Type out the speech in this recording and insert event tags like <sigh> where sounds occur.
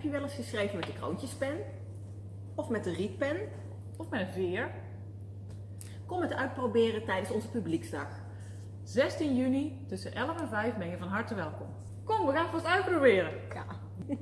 Heb je wel eens geschreven met de kroontjespen? Of met de rietpen? Of met een veer? Kom het uitproberen tijdens onze publieksdag. 16 juni tussen 11 en 5 ben je van harte welkom. Kom, we gaan het vast uitproberen. Ja. <laughs>